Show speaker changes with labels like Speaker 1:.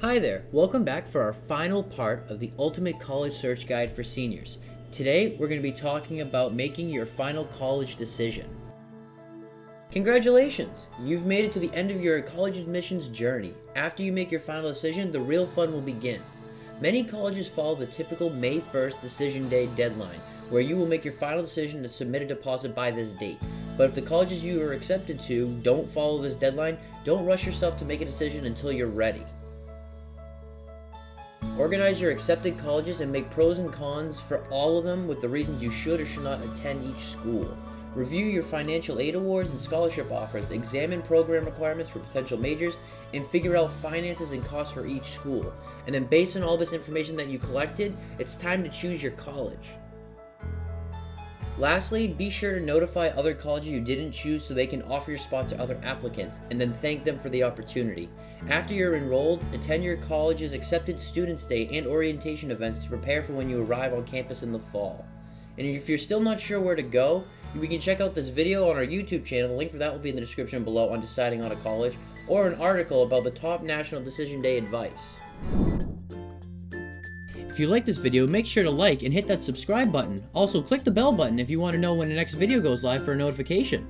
Speaker 1: Hi there, welcome back for our final part of the Ultimate College Search Guide for Seniors. Today, we're going to be talking about making your final college decision. Congratulations! You've made it to the end of your college admissions journey. After you make your final decision, the real fun will begin. Many colleges follow the typical May 1st decision day deadline, where you will make your final decision to submit a deposit by this date. But if the colleges you are accepted to don't follow this deadline, don't rush yourself to make a decision until you're ready. Organize your accepted colleges and make pros and cons for all of them with the reasons you should or should not attend each school. Review your financial aid awards and scholarship offers, examine program requirements for potential majors, and figure out finances and costs for each school. And then based on all this information that you collected, it's time to choose your college. Lastly, be sure to notify other colleges you didn't choose so they can offer your spot to other applicants, and then thank them for the opportunity. After you're enrolled, attend your college's accepted students day and orientation events to prepare for when you arrive on campus in the fall. And if you're still not sure where to go, we can check out this video on our YouTube channel, the link for that will be in the description below on deciding on a college, or an article about the top National Decision Day advice. If you like this video, make sure to like and hit that subscribe button. Also, click the bell button if you want to know when the next video goes live for a notification.